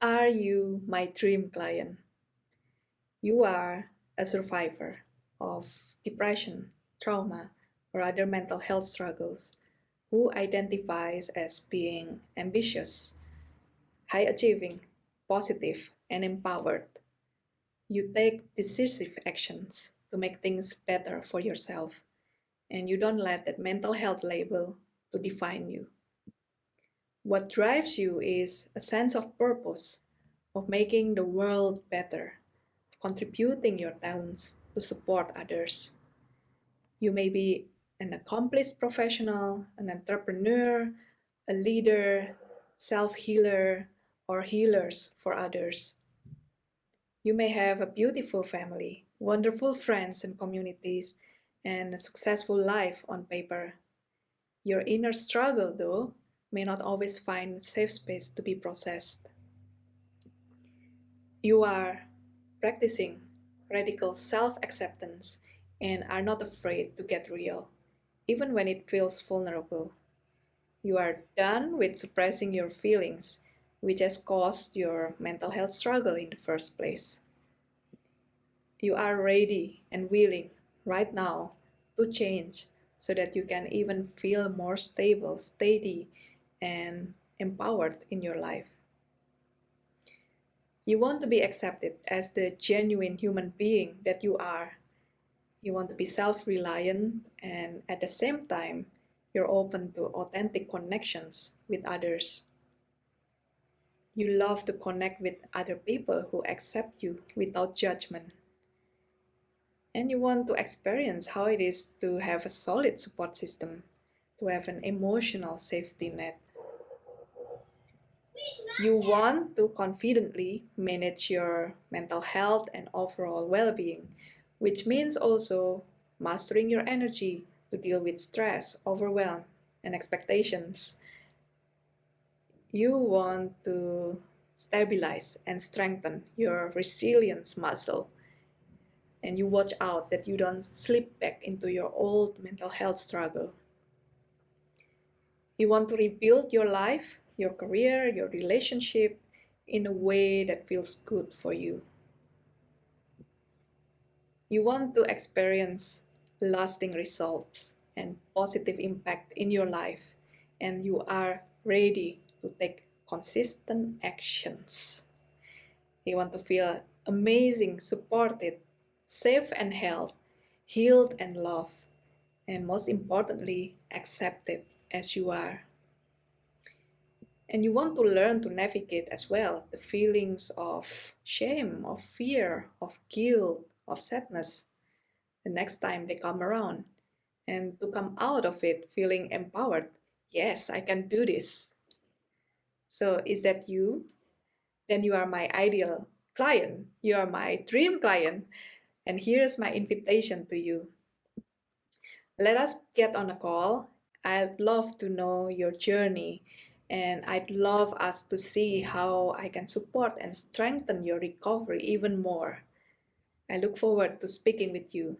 Are you my dream client? You are a survivor of depression, trauma, or other mental health struggles who identifies as being ambitious, high achieving, positive, and empowered. You take decisive actions to make things better for yourself, and you don't let that mental health label to define you. What drives you is a sense of purpose, of making the world better, of contributing your talents to support others. You may be an accomplished professional, an entrepreneur, a leader, self-healer, or healers for others. You may have a beautiful family, wonderful friends and communities, and a successful life on paper. Your inner struggle, though, may not always find safe space to be processed. You are practicing radical self-acceptance and are not afraid to get real, even when it feels vulnerable. You are done with suppressing your feelings, which has caused your mental health struggle in the first place. You are ready and willing right now to change so that you can even feel more stable, steady, and empowered in your life. You want to be accepted as the genuine human being that you are. You want to be self-reliant and at the same time, you're open to authentic connections with others. You love to connect with other people who accept you without judgment. And you want to experience how it is to have a solid support system, to have an emotional safety net. You want to confidently manage your mental health and overall well-being, which means also mastering your energy to deal with stress, overwhelm, and expectations. You want to stabilize and strengthen your resilience muscle. And you watch out that you don't slip back into your old mental health struggle. You want to rebuild your life your career, your relationship in a way that feels good for you. You want to experience lasting results and positive impact in your life and you are ready to take consistent actions. You want to feel amazing, supported, safe and held, healed and loved, and most importantly, accepted as you are. And you want to learn to navigate as well the feelings of shame, of fear, of guilt, of sadness the next time they come around. And to come out of it feeling empowered. Yes, I can do this. So is that you? Then you are my ideal client. You are my dream client. And here's my invitation to you. Let us get on a call. I'd love to know your journey and I'd love us to see how I can support and strengthen your recovery even more. I look forward to speaking with you.